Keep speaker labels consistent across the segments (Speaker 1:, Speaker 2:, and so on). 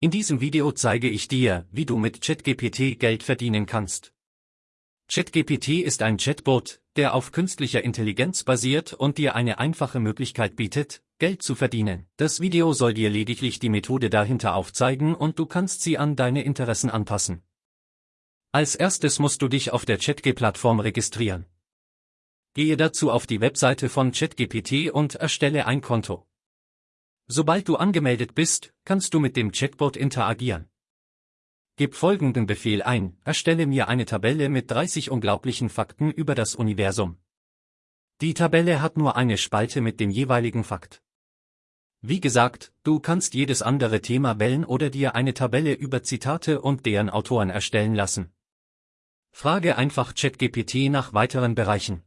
Speaker 1: In diesem Video zeige ich dir, wie du mit ChatGPT Geld verdienen kannst. ChatGPT ist ein Chatbot, der auf künstlicher Intelligenz basiert und dir eine einfache Möglichkeit bietet, Geld zu verdienen. Das Video soll dir lediglich die Methode dahinter aufzeigen und du kannst sie an deine Interessen anpassen. Als erstes musst du dich auf der ChatG-Plattform registrieren. Gehe dazu auf die Webseite von ChatGPT und erstelle ein Konto. Sobald du angemeldet bist, kannst du mit dem Chatbot interagieren. Gib folgenden Befehl ein, erstelle mir eine Tabelle mit 30 unglaublichen Fakten über das Universum. Die Tabelle hat nur eine Spalte mit dem jeweiligen Fakt. Wie gesagt, du kannst jedes andere Thema wählen oder dir eine Tabelle über Zitate und deren Autoren erstellen lassen. Frage einfach ChatGPT nach weiteren Bereichen.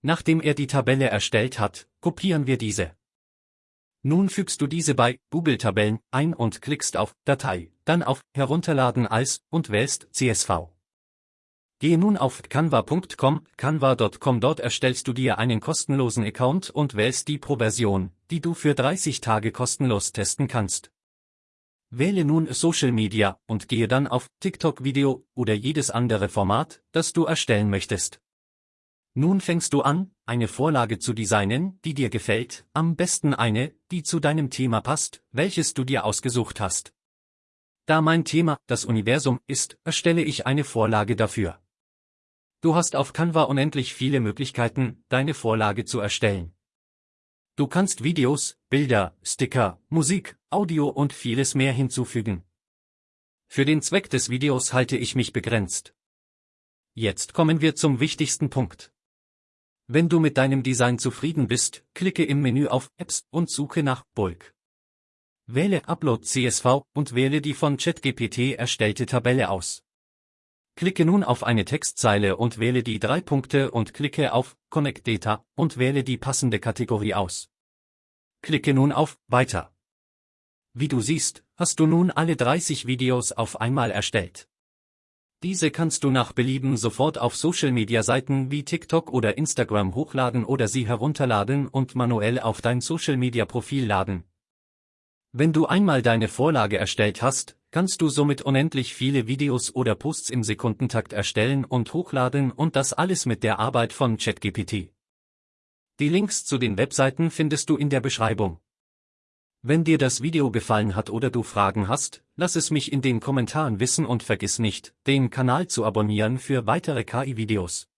Speaker 1: Nachdem er die Tabelle erstellt hat, kopieren wir diese. Nun fügst du diese bei Google Tabellen ein und klickst auf Datei, dann auf Herunterladen als und wählst CSV. Gehe nun auf canva.com, canva.com dort erstellst du dir einen kostenlosen Account und wählst die Pro-Version, die du für 30 Tage kostenlos testen kannst. Wähle nun Social Media und gehe dann auf TikTok Video oder jedes andere Format, das du erstellen möchtest. Nun fängst du an, eine Vorlage zu designen, die dir gefällt, am besten eine, die zu deinem Thema passt, welches du dir ausgesucht hast. Da mein Thema das Universum ist, erstelle ich eine Vorlage dafür. Du hast auf Canva unendlich viele Möglichkeiten, deine Vorlage zu erstellen. Du kannst Videos, Bilder, Sticker, Musik, Audio und vieles mehr hinzufügen. Für den Zweck des Videos halte ich mich begrenzt. Jetzt kommen wir zum wichtigsten Punkt. Wenn du mit deinem Design zufrieden bist, klicke im Menü auf Apps und suche nach Bulk. Wähle Upload CSV und wähle die von ChatGPT erstellte Tabelle aus. Klicke nun auf eine Textzeile und wähle die drei Punkte und klicke auf Connect Data und wähle die passende Kategorie aus. Klicke nun auf Weiter. Wie du siehst, hast du nun alle 30 Videos auf einmal erstellt. Diese kannst du nach Belieben sofort auf Social-Media-Seiten wie TikTok oder Instagram hochladen oder sie herunterladen und manuell auf dein Social-Media-Profil laden. Wenn du einmal deine Vorlage erstellt hast, kannst du somit unendlich viele Videos oder Posts im Sekundentakt erstellen und hochladen und das alles mit der Arbeit von ChatGPT. Die Links zu den Webseiten findest du in der Beschreibung. Wenn dir das Video gefallen hat oder du Fragen hast, lass es mich in den Kommentaren wissen und vergiss nicht, den Kanal zu abonnieren für weitere KI-Videos.